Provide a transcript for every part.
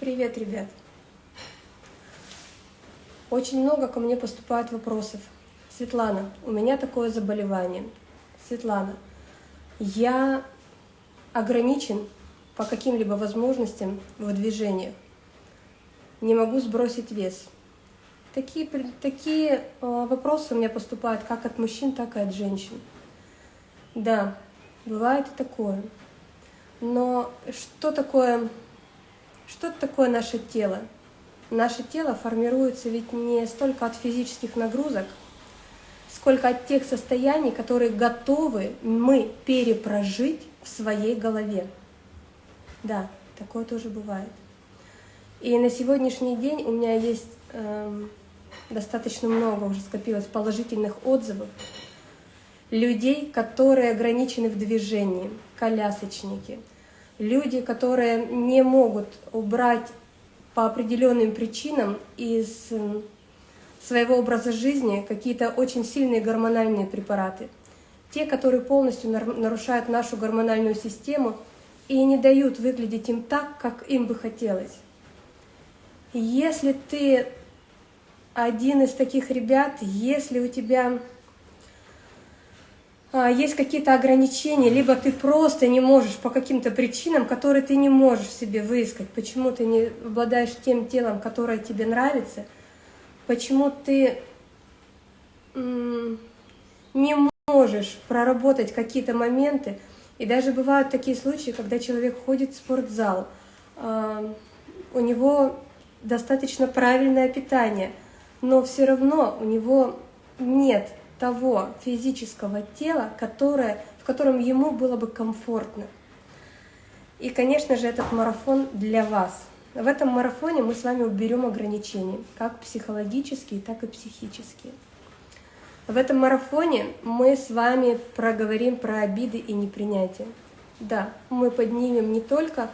Привет, ребят! Очень много ко мне поступает вопросов. Светлана, у меня такое заболевание. Светлана, я ограничен по каким-либо возможностям в движениях. Не могу сбросить вес. Такие, такие э, вопросы у меня поступают как от мужчин, так и от женщин. Да, бывает и такое. Но что такое что такое наше тело? Наше тело формируется ведь не столько от физических нагрузок, сколько от тех состояний, которые готовы мы перепрожить в своей голове. Да, такое тоже бывает. И на сегодняшний день у меня есть э, достаточно много уже скопилось положительных отзывов людей, которые ограничены в движении, колясочники – люди, которые не могут убрать по определенным причинам из своего образа жизни какие-то очень сильные гормональные препараты. Те, которые полностью нарушают нашу гормональную систему и не дают выглядеть им так, как им бы хотелось. Если ты один из таких ребят, если у тебя есть какие-то ограничения, либо ты просто не можешь по каким-то причинам, которые ты не можешь себе выискать, почему ты не обладаешь тем телом, которое тебе нравится, почему ты не можешь проработать какие-то моменты. И даже бывают такие случаи, когда человек ходит в спортзал, а, у него достаточно правильное питание, но все равно у него нет того физического тела, которое, в котором ему было бы комфортно. И, конечно же, этот марафон для вас. В этом марафоне мы с вами уберем ограничения, как психологические, так и психические. В этом марафоне мы с вами проговорим про обиды и непринятие. Да, мы поднимем не только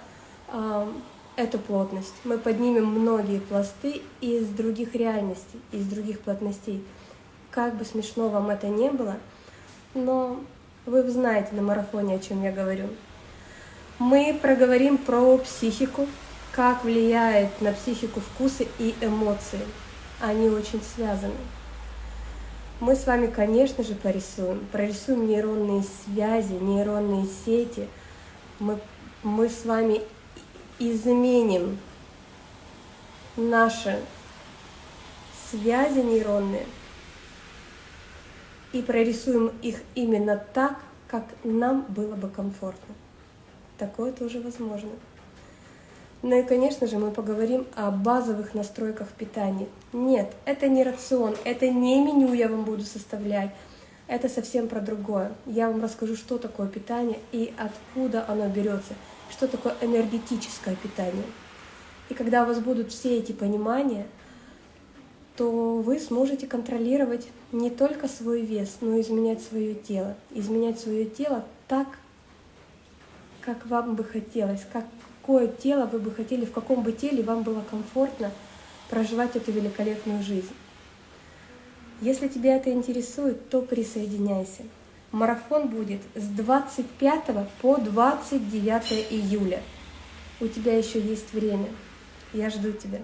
э, эту плотность, мы поднимем многие пласты из других реальностей, из других плотностей. Как бы смешно вам это не было, но вы знаете на марафоне, о чем я говорю. Мы проговорим про психику, как влияет на психику вкусы и эмоции. Они очень связаны. Мы с вами, конечно же, порисуем. Прорисуем нейронные связи, нейронные сети. Мы, мы с вами изменим наши связи нейронные – и прорисуем их именно так, как нам было бы комфортно. Такое тоже возможно. Ну и, конечно же, мы поговорим о базовых настройках питания. Нет, это не рацион, это не меню я вам буду составлять, это совсем про другое. Я вам расскажу, что такое питание и откуда оно берется, что такое энергетическое питание. И когда у вас будут все эти понимания, то вы сможете контролировать не только свой вес, но и изменять свое тело. Изменять свое тело так, как вам бы хотелось, какое тело вы бы хотели, в каком бы теле вам было комфортно проживать эту великолепную жизнь. Если тебя это интересует, то присоединяйся. Марафон будет с 25 по 29 июля. У тебя еще есть время. Я жду тебя.